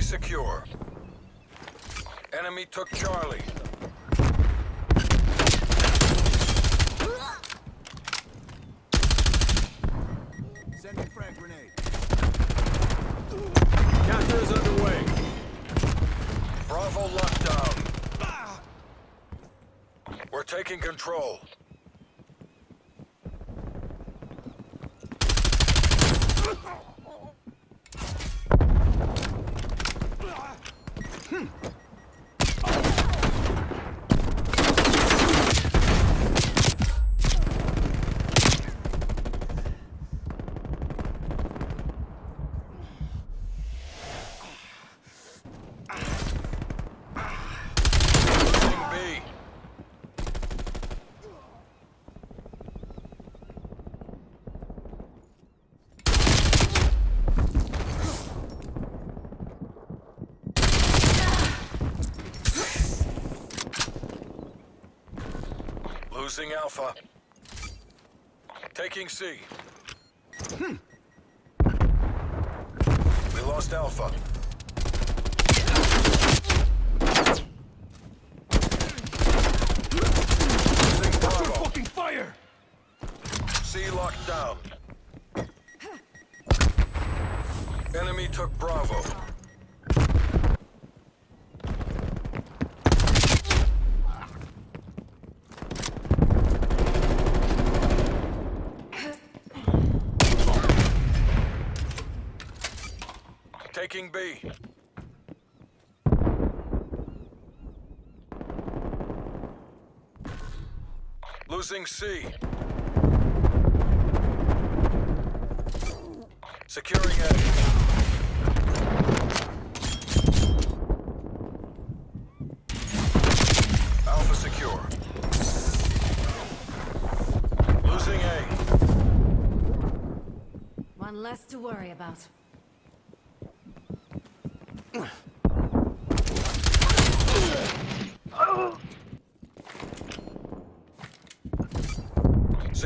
Stay secure. Enemy took Charlie. Sending frag grenade. Counter is underway. Bravo lockdown. We're taking control. Losing B. Losing Alpha. Taking C. Hmm. We lost Alpha. Losing Bravo. Fucking fire! C locked down. Enemy took Bravo. Taking B. Losing C. Securing A. Alpha secure. Losing A. One less to worry about.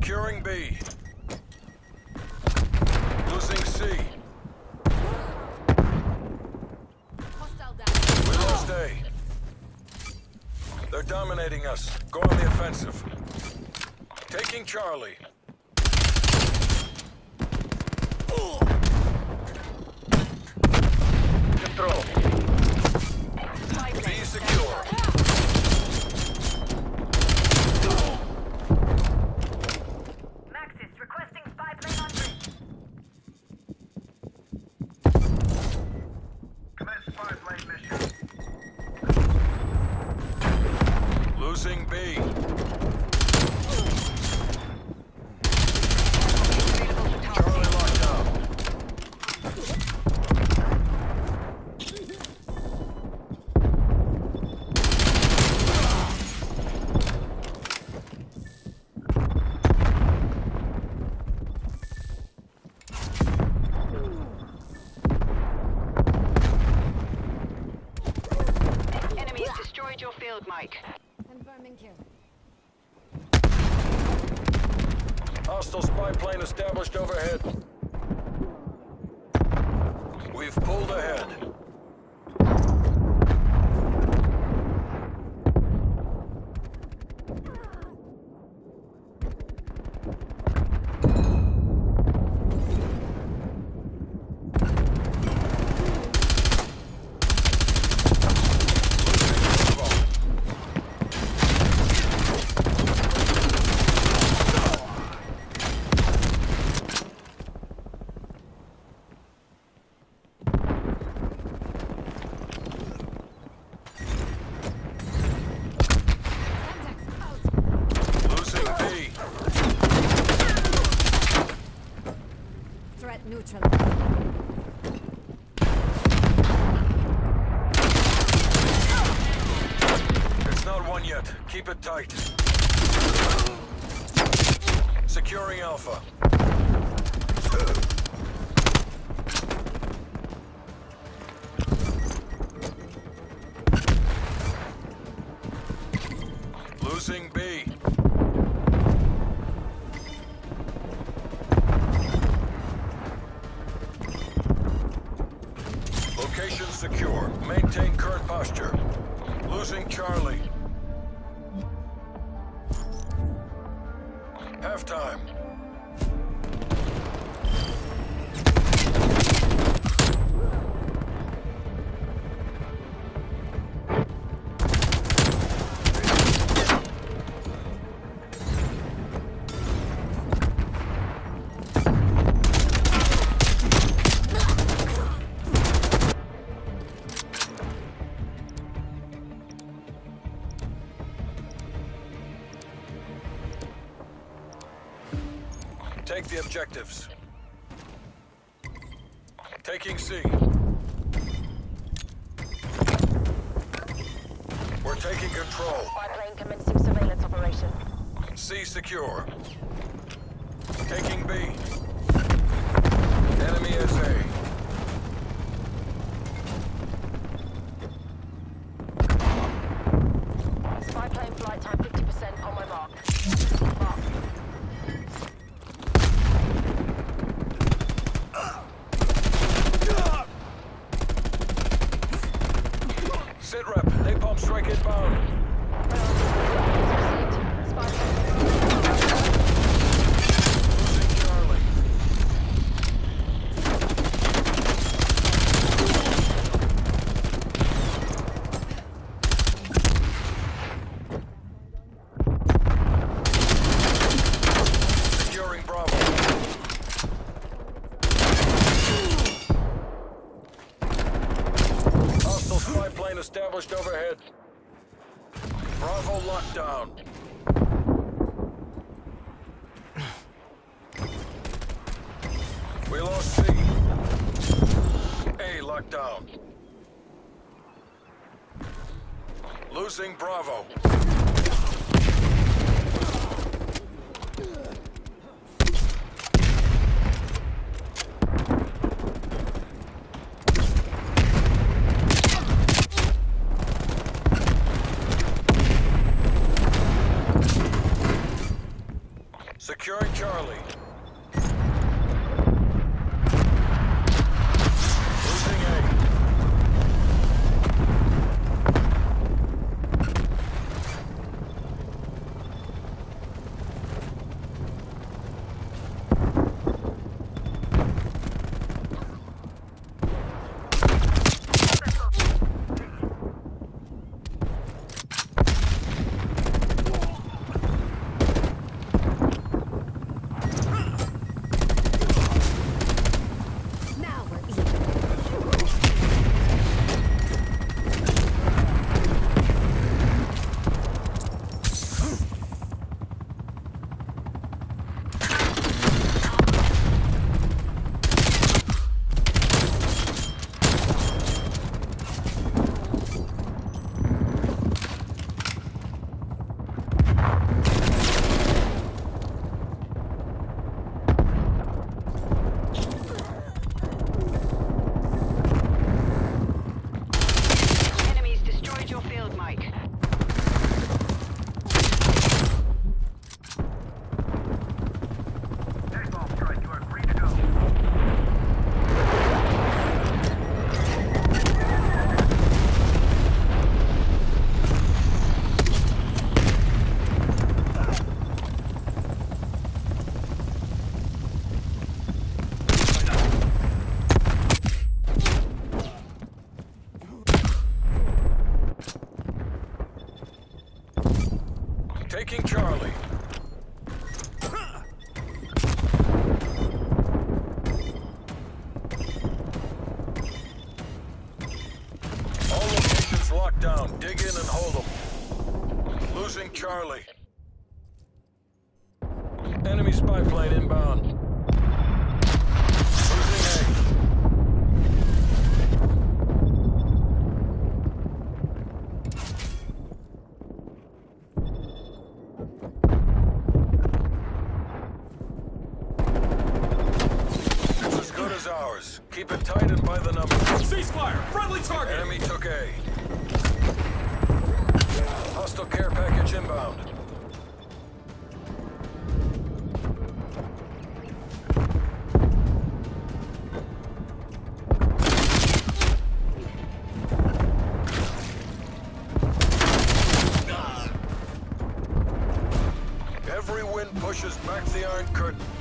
Securing B. Losing C. We lost A. They're dominating us. Go on the offensive. Taking Charlie. Control. Losing B. Kill. Hostile spy plane established overhead. We've pulled ahead. Semtex out. Losing B. Threat neutralized. It's not one yet. Keep it tight. Securing Alpha. Losing B. posture. Losing Charlie. Take the objectives. Taking C. We're taking control. Spy plane commencing surveillance operation. C secure. Taking B. Enemy is A. Spy plane flight time 50% on my mark. Mark. Sit rep. Napalm strike inbound. Spy plane. Losing Charlie. Securing Bravo. Hostile spy plane established overhead. Bravo locked down. We lost C. A locked down. Losing Bravo. Brigade. Hostile care package inbound. Every wind pushes back the Iron Curtain.